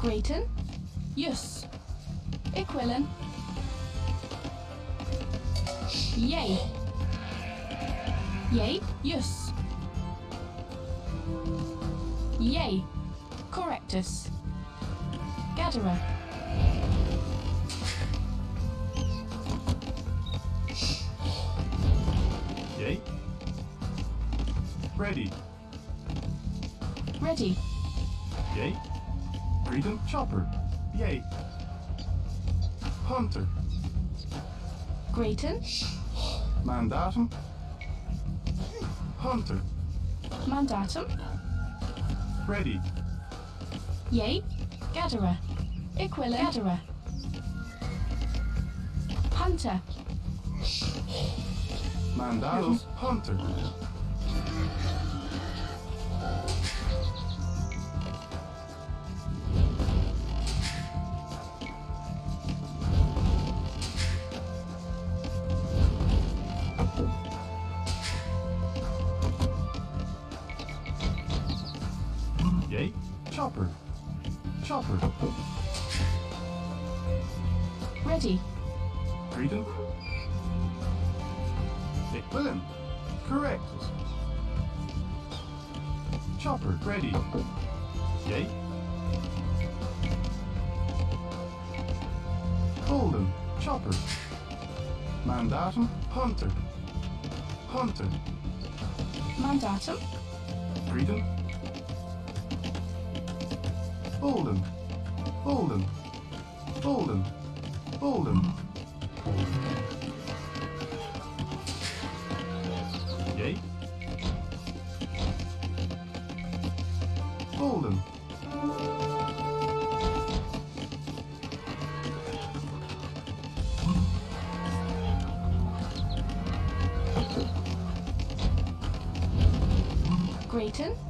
Grayton. Yus. Iquillen. Yay. Yay. Yus. Yay. Correctus. Gadara. Yay. Ready. Ready. Yay. Freedom Chopper. Yay. Hunter. Grayton. Mandatum. Hunter. Mandatum. Ready. Yay. Gadara. Iquillen. Gadara. Hunter. Mandatum. Hunter. Yay. Chopper. Chopper. Ready. Freedom. Equilin. Correct. Chopper. Ready. Yay. Holden. Chopper. Mandatum. Hunter. Hunter. Mandatum. Freedom. Holden. Holden. Holden. Holden. Yay. Holden. Grayton.